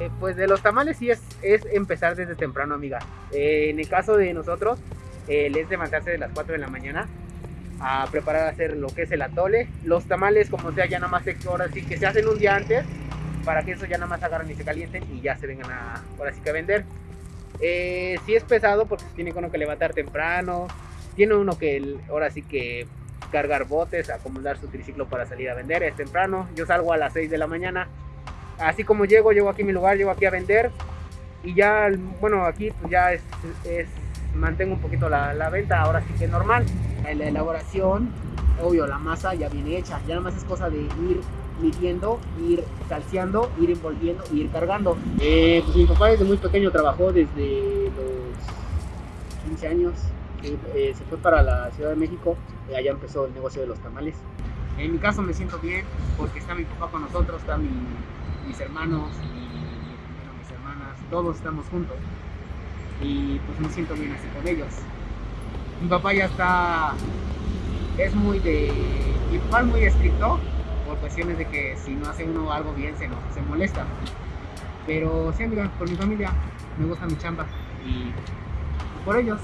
Eh, Pues de los tamales sí es, es empezar desde temprano, amiga. Eh, en el caso de nosotros, eh, es levantarse de las 4 de la mañana a preparar a hacer lo que es el atole. Los tamales, como sea, ya nada más ahora sí que se hacen un día antes para que eso ya nada más agarren y se calienten y ya se vengan a, ahora sí que a vender. Eh, sí es pesado porque tiene uno que levantar temprano, tiene uno que ahora sí que cargar botes, acomodar su triciclo para salir a vender, es temprano, yo salgo a las 6 de la mañana, así como llego, llego aquí a mi lugar, llego aquí a vender y ya, bueno, aquí pues ya es, es- mantengo un poquito la, la venta, ahora sí que es normal, la elaboración, obvio, la masa ya viene hecha, ya nada más es cosa de ir midiendo, ir calciando, ir envolviendo, ir cargando. Eh, pues mi papá desde muy pequeño trabajó desde los 15 años, eh, eh, se fue para la Ciudad de México y allá empezó el negocio de los tamales. En mi caso me siento bien porque está mi papá con nosotros, están mi- mis hermanos y bueno, mis hermanas, todos estamos juntos y pues me siento bien así con ellos. Mi papá ya está, es muy de, es muy estricto por cuestiones de que si no hace uno algo bien se, enoja, se molesta. Pero sí, amiga, por mi familia, me gusta mi chamba y por ellos.